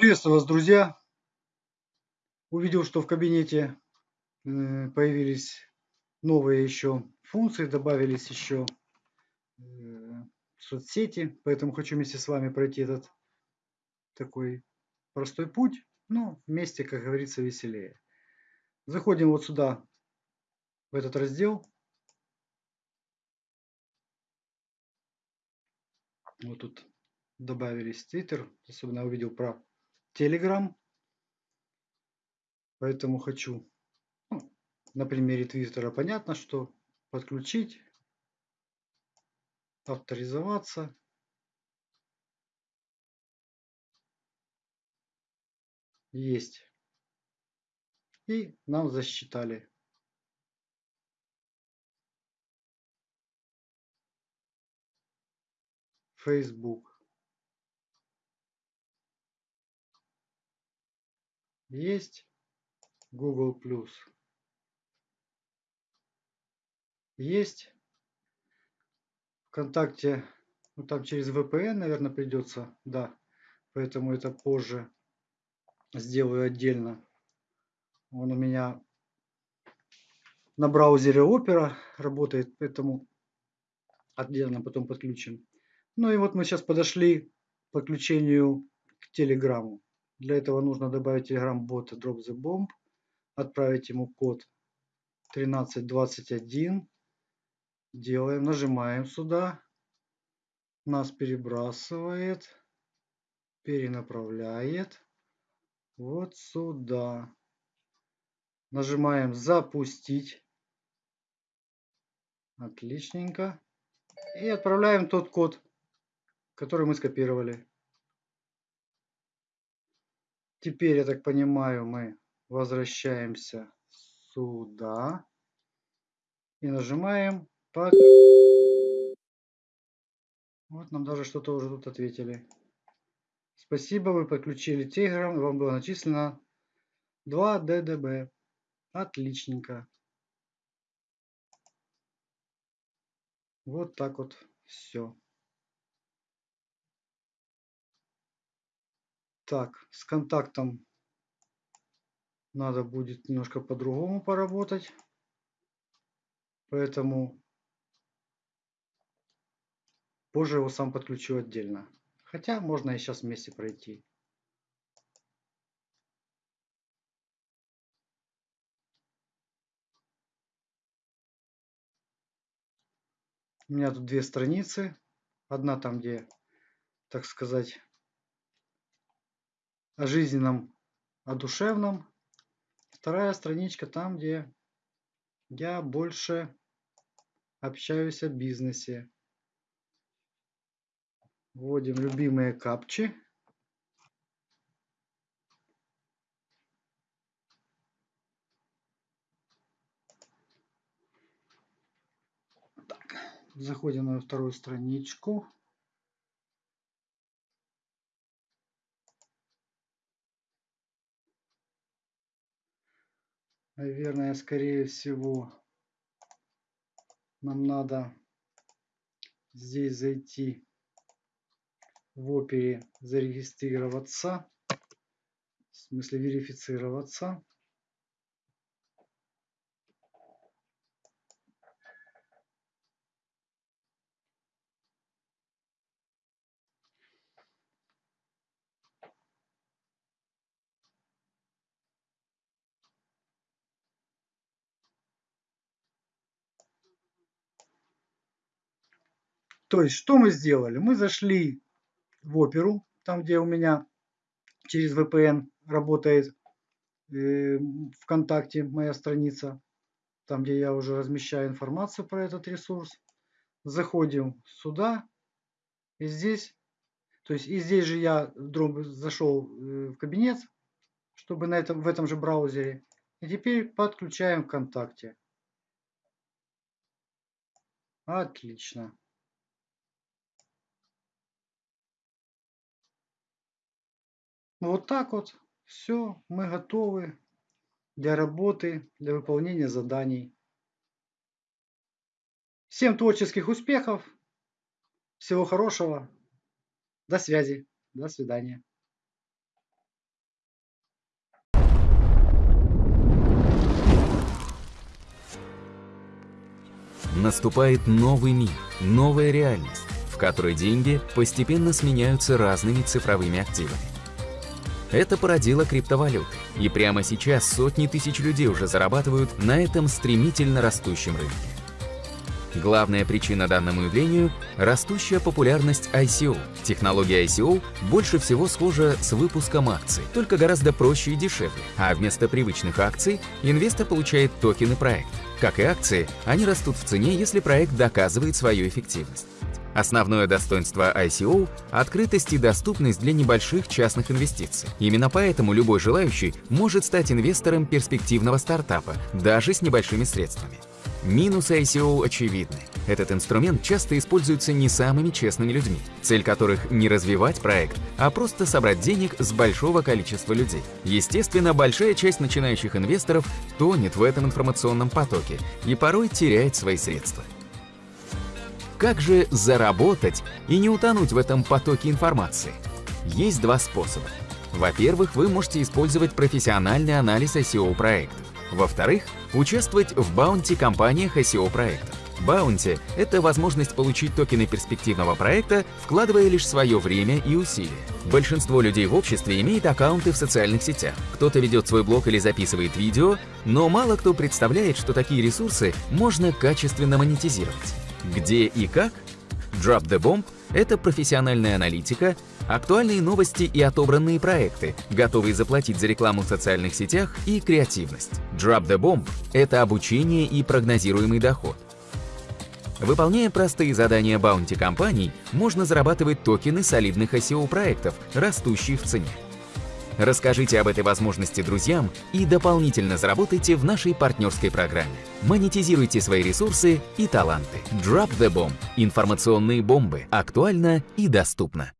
Приветствую вас, друзья! Увидел, что в кабинете э, появились новые еще функции, добавились еще э, соцсети, поэтому хочу вместе с вами пройти этот такой простой путь, но вместе, как говорится, веселее. Заходим вот сюда, в этот раздел. Вот тут добавились Twitter, особенно увидел про Telegram. Поэтому хочу ну, на примере Твиттера понятно, что подключить, авторизоваться. Есть. И нам засчитали. Facebook. Есть Google+. Есть. ВКонтакте, ну там через VPN, наверное, придется, да. Поэтому это позже сделаю отдельно. Он у меня на браузере Opera работает, поэтому отдельно потом подключим. Ну и вот мы сейчас подошли к подключению к Телеграму. Для этого нужно добавить Telegram бота Drop the Bomb, отправить ему код 1321. Делаем, нажимаем сюда. Нас перебрасывает, перенаправляет вот сюда. Нажимаем запустить. Отличненько. И отправляем тот код, который мы скопировали. Теперь, я так понимаю, мы возвращаемся сюда и нажимаем под... Вот нам даже что-то уже тут ответили. Спасибо, вы подключили Telegram, вам было начислено 2 ДДБ. Отличненько. Вот так вот все. Так, с контактом надо будет немножко по-другому поработать. Поэтому позже его сам подключу отдельно. Хотя можно и сейчас вместе пройти. У меня тут две страницы. Одна там, где, так сказать, о жизненном, о душевном. Вторая страничка там, где я больше общаюсь о бизнесе. Вводим любимые капчи. Так, заходим на вторую страничку. Наверное, скорее всего, нам надо здесь зайти в опере зарегистрироваться, в смысле верифицироваться. То есть, что мы сделали? Мы зашли в оперу, там, где у меня через VPN работает э, ВКонтакте моя страница, там, где я уже размещаю информацию про этот ресурс. Заходим сюда, и здесь, то есть и здесь же я зашел э, в кабинет, чтобы на этом, в этом же браузере. И теперь подключаем ВКонтакте. Отлично. Ну, вот так вот. Все, мы готовы для работы, для выполнения заданий. Всем творческих успехов, всего хорошего, до связи, до свидания. Наступает новый мир, новая реальность, в которой деньги постепенно сменяются разными цифровыми активами. Это породило криптовалюты, и прямо сейчас сотни тысяч людей уже зарабатывают на этом стремительно растущем рынке. Главная причина данному явлению – растущая популярность ICO. Технология ICO больше всего схожа с выпуском акций, только гораздо проще и дешевле, а вместо привычных акций инвестор получает токены проекта. Как и акции, они растут в цене, если проект доказывает свою эффективность. Основное достоинство ICO – открытость и доступность для небольших частных инвестиций. Именно поэтому любой желающий может стать инвестором перспективного стартапа, даже с небольшими средствами. Минусы ICO очевидны. Этот инструмент часто используется не самыми честными людьми, цель которых не развивать проект, а просто собрать денег с большого количества людей. Естественно, большая часть начинающих инвесторов тонет в этом информационном потоке и порой теряет свои средства. Как же заработать и не утонуть в этом потоке информации? Есть два способа. Во-первых, вы можете использовать профессиональный анализ SEO-проектов. Во-вторых, участвовать в баунти-компаниях SEO-проектов. Баунти – это возможность получить токены перспективного проекта, вкладывая лишь свое время и усилия. Большинство людей в обществе имеет аккаунты в социальных сетях. Кто-то ведет свой блог или записывает видео, но мало кто представляет, что такие ресурсы можно качественно монетизировать. Где и как? Drop the Bomb – это профессиональная аналитика, актуальные новости и отобранные проекты, готовые заплатить за рекламу в социальных сетях и креативность. Drop the Bomb – это обучение и прогнозируемый доход. Выполняя простые задания баунти-компаний, можно зарабатывать токены солидных SEO-проектов, растущих в цене. Расскажите об этой возможности друзьям и дополнительно заработайте в нашей партнерской программе. Монетизируйте свои ресурсы и таланты. Drop the Bomb. Информационные бомбы. Актуально и доступно.